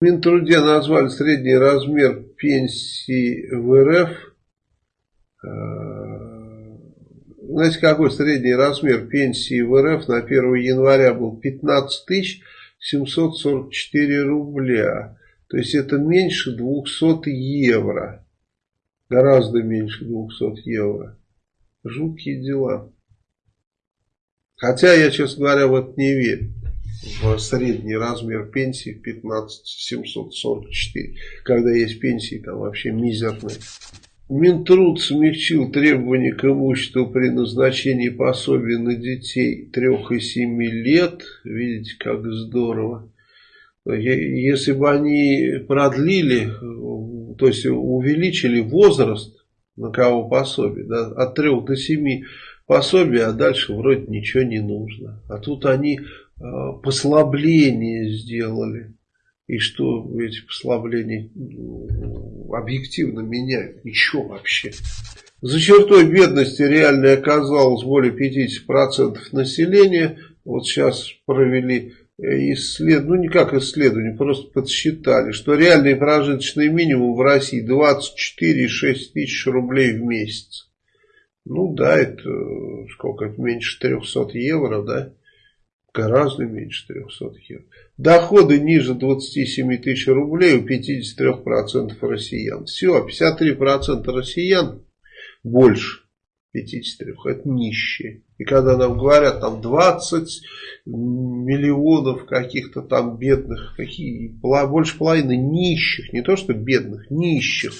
В Минтруде назвали средний размер пенсии в РФ. Э, знаете, какой средний размер пенсии в РФ на 1 января был? 15 744 рубля. То есть это меньше 200 евро. Гораздо меньше 200 евро. Жуткие дела. Хотя я, честно говоря, в это не верю средний размер пенсии 15 744, когда есть пенсии там вообще мизерные. Минтруд смягчил требования к имуществу при назначении пособия на детей 3 и 7 лет. Видите, как здорово. Если бы они продлили, то есть увеличили возраст, на кого пособие, да, от 3 до 7 пособия, а дальше вроде ничего не нужно. А тут они послабление сделали. И что эти послабления объективно меняют? Ничего вообще. За чертой бедности реально оказалось более 50% населения. Вот сейчас провели э, исследование, ну не как исследование, просто подсчитали, что реальный прожиточный минимум в России 24,6 тысяч рублей в месяц. Ну да, это сколько, это меньше 300 евро, да? Гораздо меньше 300 евро. Доходы ниже 27 тысяч рублей у 53% россиян. Все, 53% россиян больше 53, это нищие. И когда нам говорят, там 20 миллионов каких-то там бедных, какие, больше половины нищих, не то что бедных, нищих.